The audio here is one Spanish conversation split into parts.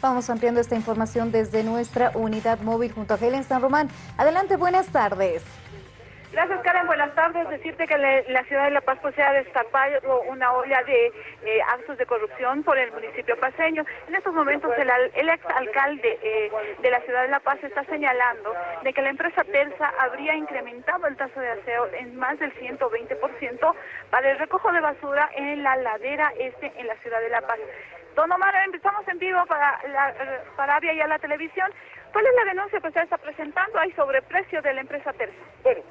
Vamos ampliando esta información desde nuestra unidad móvil junto a Helen San Román. Adelante, buenas tardes. Gracias, Karen. Buenas tardes. Decirte que la ciudad de La Paz pues, se ha destapado una olla de eh, actos de corrupción por el municipio paseño. En estos momentos, el, el exalcalde eh, de la ciudad de La Paz está señalando de que la empresa Terza habría incrementado el taso de aseo en más del 120% para el recojo de basura en la ladera este en la ciudad de La Paz. Don Omar, empezamos en vivo para, la, para y a la televisión. ¿Cuál es la denuncia que usted está presentando ahí sobre precio de la empresa Terza? Bueno,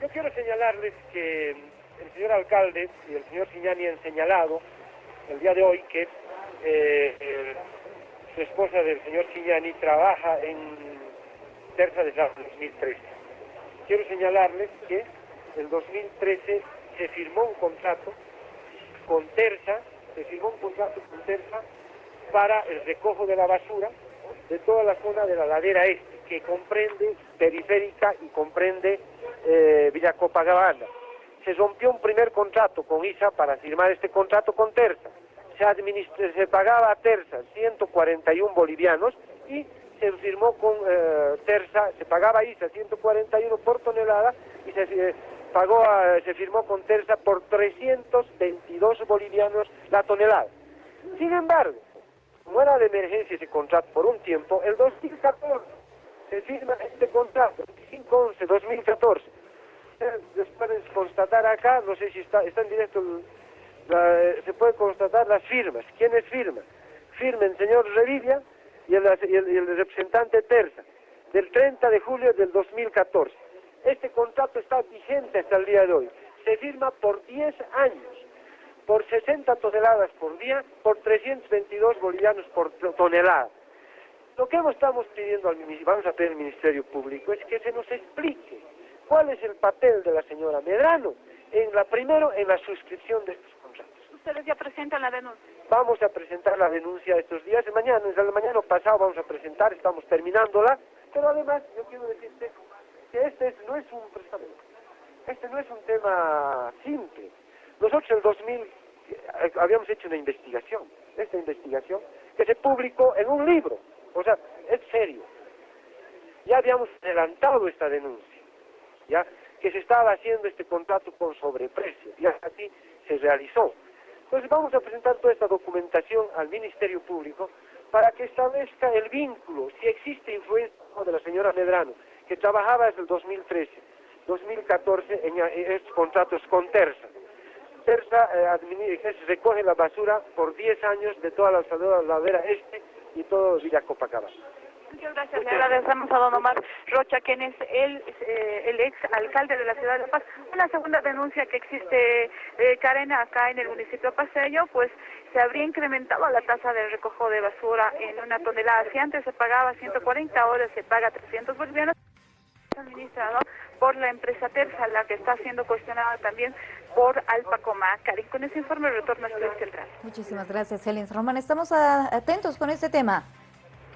yo quiero señalarles que el señor alcalde y el señor Siñani han señalado el día de hoy que eh, su esposa del señor Siñani trabaja en Terza desde el 2013. Quiero señalarles que en 2013 se firmó un contrato con Terza, se firmó un contrato con Terza para el recojo de la basura de toda la zona de la ladera este, que comprende periférica y comprende eh, Villa Copacabana. Se rompió un primer contrato con ISA para firmar este contrato con Terza. Se, se pagaba a Terza 141 bolivianos y se firmó con eh, Terza, se pagaba a ISA 141 por tonelada y se eh, pagó se firmó con Terza por 322 bolivianos la tonelada. Sin embargo, como de emergencia ese contrato por un tiempo, el 2014 se firma este contrato, 5-11-2014. Ustedes pueden constatar acá, no sé si está, está en directo, se puede constatar las firmas. ¿Quiénes firman? Firma el señor Revilla y el, y el representante Terza, del 30 de julio del 2014. Este contrato está vigente hasta el día de hoy. Se firma por 10 años por 60 toneladas por día, por 322 bolivianos por tonelada. Lo que estamos pidiendo al vamos a pedir al Ministerio Público es que se nos explique cuál es el papel de la señora Medrano en la primero en la suscripción de estos contratos. Ustedes ya presentan la denuncia. Vamos a presentar la denuncia estos días de mañana, desde el mañana pasado vamos a presentar, estamos terminándola, pero además yo quiero decirte que este no es un este no es un tema simple. Nosotros en el 2000 eh, habíamos hecho una investigación, esta investigación, que se publicó en un libro, o sea, es serio. Ya habíamos adelantado esta denuncia, ya que se estaba haciendo este contrato con sobreprecio, y así se realizó. Entonces vamos a presentar toda esta documentación al Ministerio Público para que establezca el vínculo, si existe influencia de la señora Medrano, que trabajaba desde el 2013, 2014 en estos contratos con Terza. Terza eh, recoge la basura por 10 años de toda la ladera este y todo Villa Copacabana. Muchas gracias. Le agradecemos a don Omar Rocha, quien es el, eh, el ex alcalde de la ciudad de La Paz. Una segunda denuncia que existe, eh, Karen, acá en el municipio paseño, pues se habría incrementado la tasa de recojo de basura en una tonelada. Si antes se pagaba 140, ahora se paga 300 bolivianos administrado por la empresa Terza, la que está siendo cuestionada también por Alpacoma. Karin, con ese informe retorno a Estudio Central. Muchísimas gracias, Helen Román. Estamos atentos con este tema.